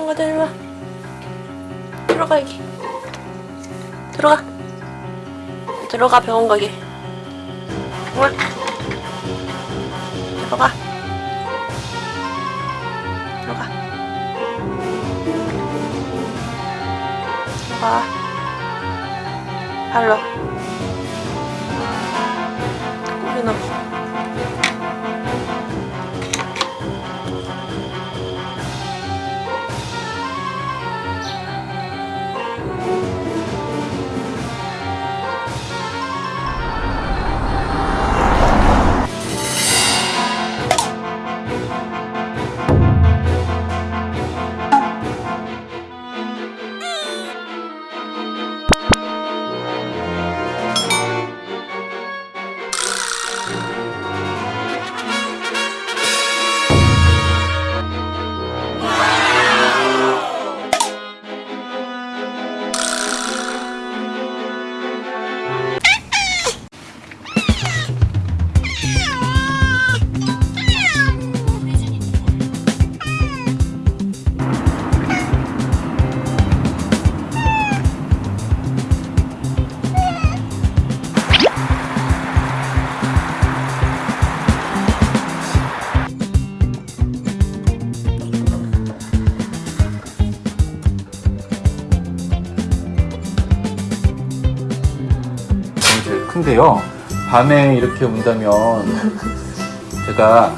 들어가 들어가 와. 들어가 여기. 들어가. 들어가 병원 가게. 우와. 들어가. 들어가. 들어가. 발로. 꼬리 넘어. 큰데요. 밤에 이렇게 온다면 제가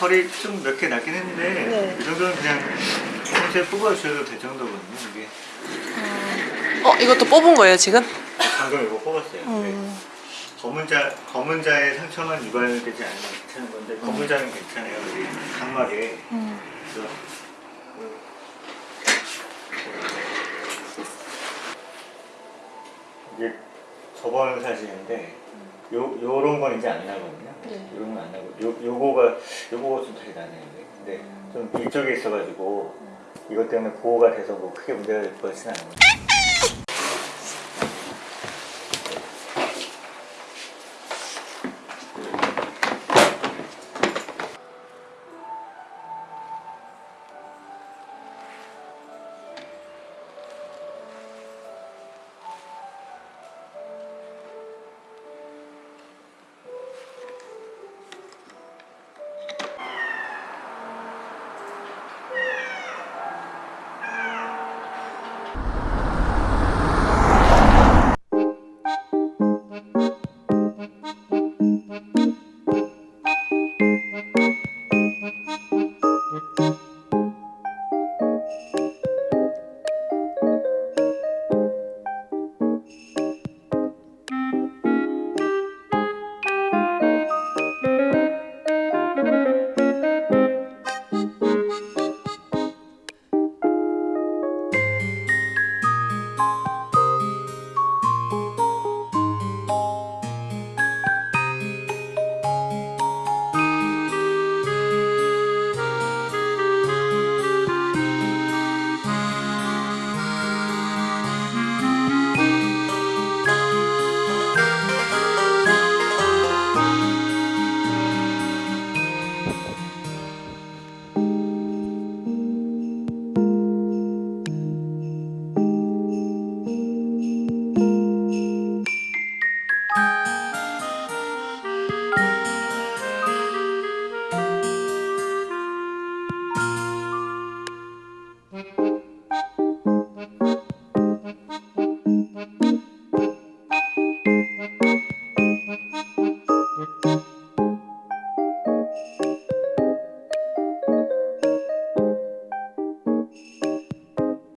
털이 좀 몇 개 나긴 했는데 네. 이 정도는 그냥 평소에 뽑아주셔도 될 정도거든요 이게 어 이것도 뽑은 거예요 지금? 방금 이거 뽑았어요 음. 네. 검은 자 검은 자의 상처만 유발되지 않으면 괜찮은 건데 검은 자는 괜찮아요 이 각막에 음. 그래서 이게 저번 사진인데 요 요런 건 이제 안 나거든요. 네. 요런 건 안 나고 요 요거가 요거가 좀잘 나네요. 근데 좀 이쪽에 있어가지고 이것 때문에 보호가 돼서 뭐 크게 문제가 될 것은 않아요.